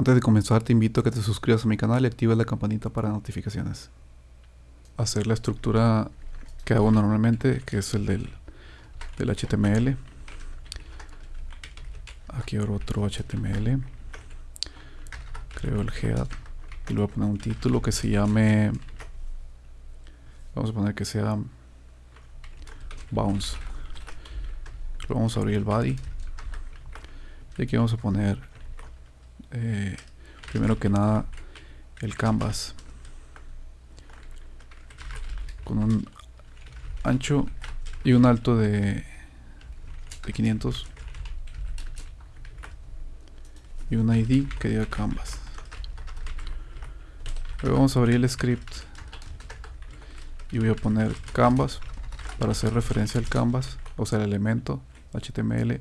Antes de comenzar te invito a que te suscribas a mi canal y actives la campanita para notificaciones. Hacer la estructura que hago normalmente, que es el del, del HTML. Aquí abro otro HTML. Creo el head. Y le voy a poner un título que se llame... Vamos a poner que sea bounce. Luego vamos a abrir el body. Y aquí vamos a poner eh, primero que nada el canvas. Con un ancho y un alto de, de 500 y un ID que diga canvas. Luego vamos a abrir el script. Y voy a poner canvas para hacer referencia al canvas o sea el elemento html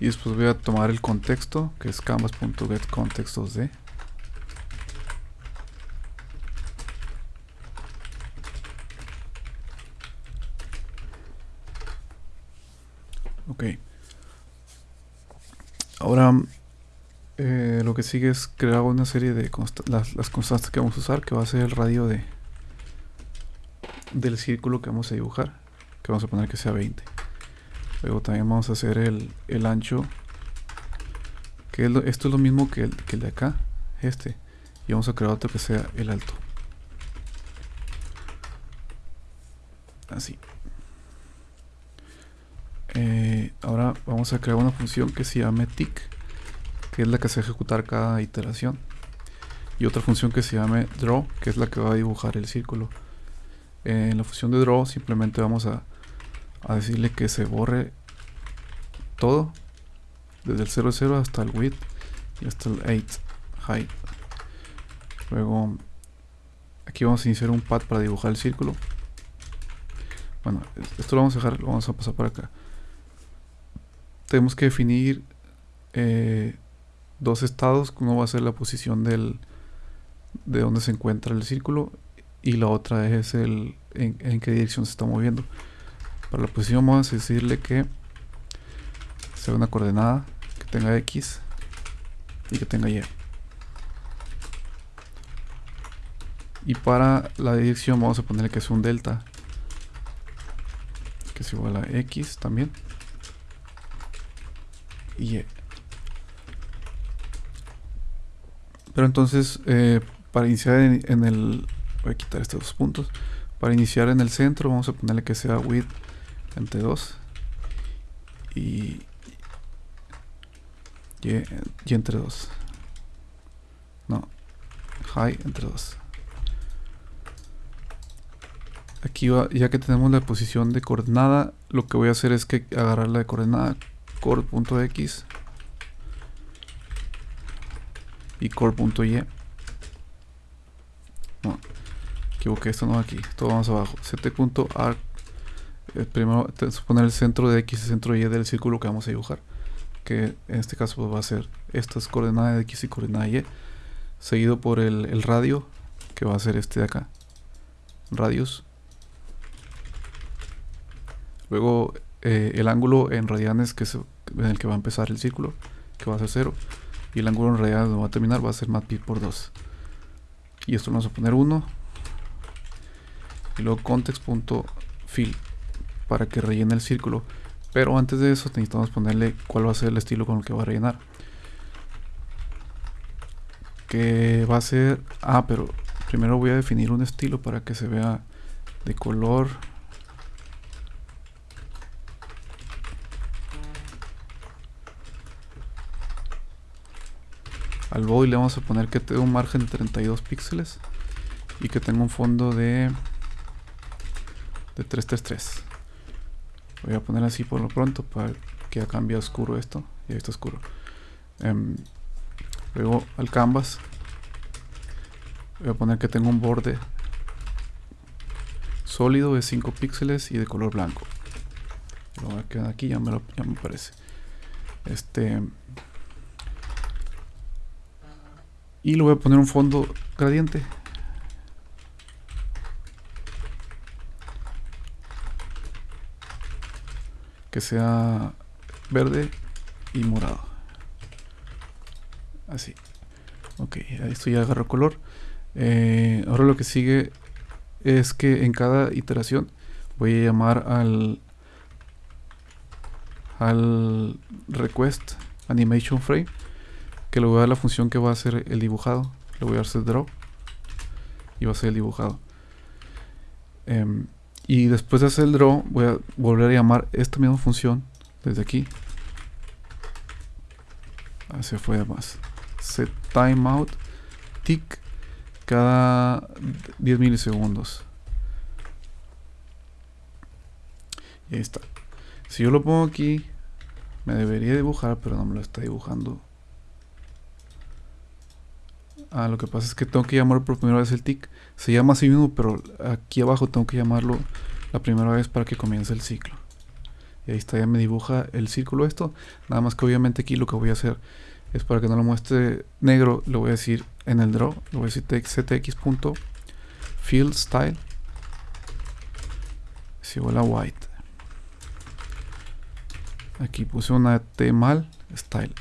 y después voy a tomar el contexto que es canvas.getContextos2d ok. Ahora eh, lo que sigue es crear una serie de las constantes que vamos a usar que va a ser el radio de del círculo que vamos a dibujar que vamos a poner que sea 20 Luego también vamos a hacer el, el ancho. Que esto es lo mismo que el, que de acá. Este. Y vamos a crear otro que sea el alto. Así. Eh, ahora vamos a crear una función que se llame tick. Que es la que se ejecutar cada iteración. Y otra función que se llame draw. Que es la que va a dibujar el círculo. en la función de draw simplemente vamos a a decirle que se borre todo desde el 00 hasta el width y hasta el 8 height. Luego aquí vamos a iniciar un pad para dibujar el círculo. Bueno esto lo vamos a dejar lo vamos a pasar para acá. Tenemos que definir eh, dos estados uno va a ser la posición del de donde se encuentra el círculo y la otra es el en qué dirección se está moviendo para la posición vamos a decirle que sea una coordenada que tenga X y que tenga Y. Y para la dirección vamos a ponerle que es un delta que es igual a X también y. Pero entonces eh, para iniciar en, el voy a quitar estos dos puntos para iniciar en el centro vamos a ponerle que sea width entre 2 y, y, entre 2 no high entre 2 aquí va, ya que tenemos la posición de coordenada lo que voy a hacer es que agarrar la de coordenada core.x y core.y no equivoqué esto no aquí todo vamos abajo. Ct.arc primero suponer el centro de X y centro Y del círculo que vamos a dibujar que en este caso pues, va a ser estas coordenadas de X y coordenada Y seguido por el, radio que va a ser este de acá. Radius. Luego eh, el ángulo en radianes que es en el que va a empezar el círculo que va a ser 0 y el ángulo en radianes donde va a terminar va a ser pi por 2 y esto lo vamos a poner 1 y luego context.fill para que rellene el círculo. Pero antes de eso necesitamos ponerle cuál va a ser el estilo con el que va a rellenar. Que va a ser... Ah, pero primero voy a definir un estilo para que se vea de color. Al body le vamos a poner que tenga un margen de 32 píxeles y que tenga un fondo de de 333 voy a poner así por lo pronto para que cambie oscuro esto y esto oscuro. Em, luego al canvas voy a poner que tengo un borde sólido de 5 píxeles y de color blanco. Lo voy a quedar aquí ya me, lo, ya me parece. Este y le voy a poner un fondo gradiente que sea verde y morado. Así. Ok, esto ya agarró color. Eh, ahora lo que sigue es que en cada iteración voy a llamar al al request animation frame que le voy a dar la función que va a hacer el dibujado le voy a hacer draw y va a ser el dibujado em, y después de hacer el draw voy a volver a llamar esta misma función desde aquí. Se fue más. Set timeout tick cada 10 milisegundos. Y ahí está. Si yo lo pongo aquí me debería dibujar pero no me lo está dibujando. Ah, lo que pasa es que tengo que llamar por primera vez el tick. Se llama así mismo, pero aquí abajo tengo que llamarlo la primera vez para que comience el ciclo. Y ahí está, ya me dibuja el círculo esto. Nada más que obviamente aquí lo que voy a hacer es para que no lo muestre negro, lo voy a decir en el draw, lo voy a decir ctx.fill style es igual a white. Aquí puse una T mal, style.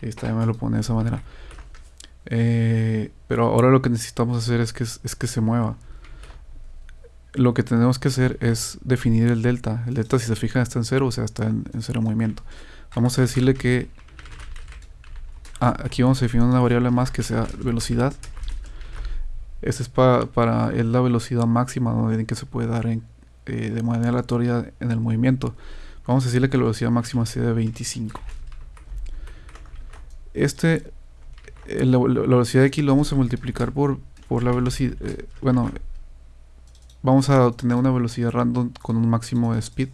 Ahí está, ya me lo pone de esa manera. Eh, pero ahora lo que necesitamos hacer es que, es que se mueva. Lo que tenemos que hacer es definir el delta. El delta, si se fijan, está en cero, o sea, está en, cero movimiento. Vamos a decirle que... Ah, aquí vamos a definir una variable más que sea velocidad. Esta es para es la velocidad máxima donde que se puede dar en, eh, de manera aleatoria en el movimiento. Vamos a decirle que la velocidad máxima sea de 25. Este eh, la, velocidad de aquí lo vamos a multiplicar por, por la velocidad. Eh, bueno, vamos a obtener una velocidad random con un máximo de speed.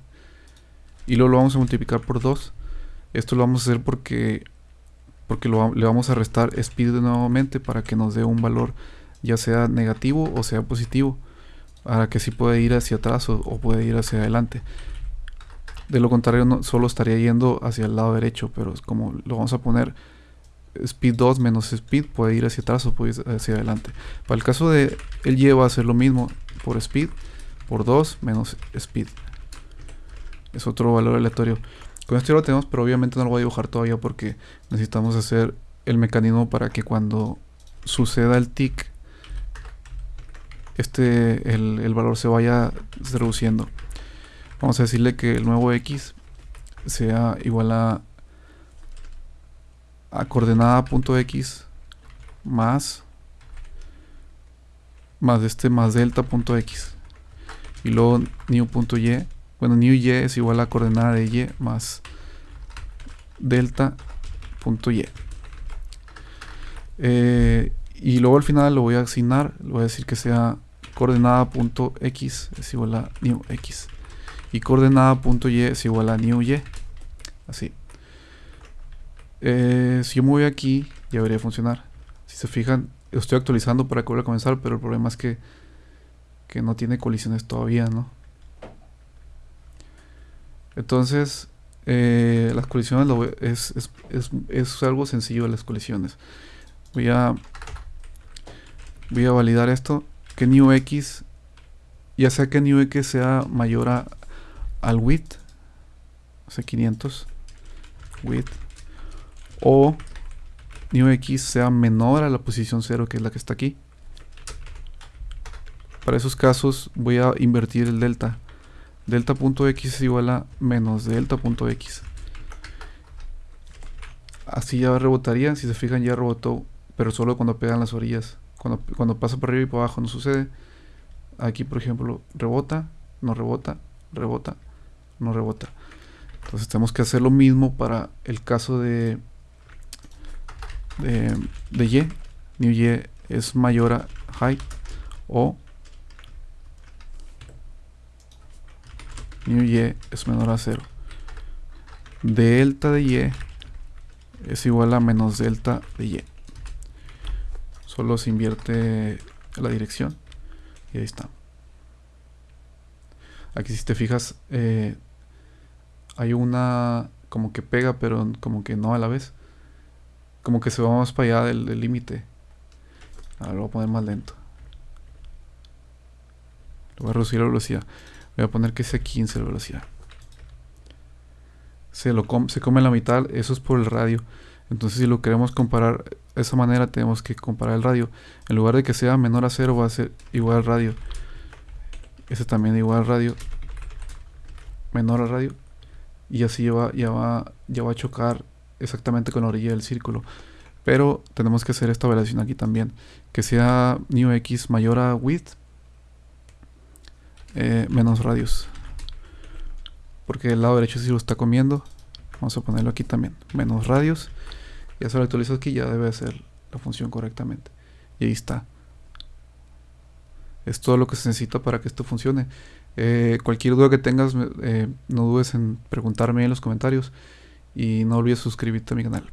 Y luego lo vamos a multiplicar por 2. Esto lo vamos a hacer porque, porque le vamos a restar speed nuevamente para que nos dé un valor ya sea negativo o sea positivo. Para que sí pueda ir hacia atrás o, o puede ir hacia adelante. De lo contrario, no, solo estaría yendo hacia el lado derecho, pero como lo vamos a poner speed 2 menos speed puede ir hacia atrás o puede ir hacia adelante. Para el caso de el y va a hacer lo mismo por speed, por 2 menos speed. Es otro valor aleatorio. Con esto ya lo tenemos, pero obviamente no lo voy a dibujar todavía porque necesitamos hacer el mecanismo para que cuando suceda el tick, este, el, el valor se vaya reduciendo. Vamos a decirle que el nuevo x sea igual a a coordenada punto x más más este más delta punto x. Y luego new punto y. Bueno new y es igual a coordenada de y más delta punto y. Eh, y luego al final lo voy a asignar. Le voy a decir que sea coordenada punto x es igual a new x. Y coordenada punto y es igual a new y. Así eh, si yo me voy aquí, ya debería funcionar. Si se fijan, estoy actualizando para que vuelva a comenzar, pero el problema es que, que no tiene colisiones todavía, ¿no? Entonces, eh, las colisiones es, es, es, es, algo sencillo las colisiones. Voy a, voy a validar esto, que new x, ya sea que new x sea mayor a, al width, o sea 500, width o x sea menor a la posición 0 que es la que está aquí. Para esos casos voy a invertir el delta. Delta.x es igual a menos delta.x. Así ya rebotaría, si se fijan ya rebotó, pero solo cuando pegan las orillas. Cuando, cuando pasa por arriba y por abajo no sucede. Aquí por ejemplo rebota, no rebota, rebota, no rebota. Entonces tenemos que hacer lo mismo para el caso de de, de y, new y es mayor a height o new y es menor a 0. Delta de y es igual a menos delta de y. Solo se invierte la dirección y ahí está. Aquí si te fijas eh, hay una como que pega pero como que no a la vez como que se va más para allá del límite. Ahora lo voy a poner más lento. Lo voy a reducir la velocidad. Voy a poner que sea 15 la velocidad. se, lo se come la mitad, eso es por el radio. Entonces si lo queremos comparar de esa manera tenemos que comparar el radio. En lugar de que sea menor a cero va a ser igual al radio. Ese también igual al radio. Menor al radio. Y así va, ya va, ya va a chocar exactamente con la orilla del círculo. Pero tenemos que hacer esta variación aquí también. Que sea new x mayor a width eh, menos radios. Porque el lado derecho sí lo está comiendo. Vamos a ponerlo aquí también. Menos radios. Ya se lo actualizo aquí, ya debe hacer la función correctamente. Y ahí está. Es todo lo que se necesita para que esto funcione. Eh, cualquier duda que tengas, eh, no dudes en preguntarme en los comentarios. Y no olvides suscribirte a mi canal.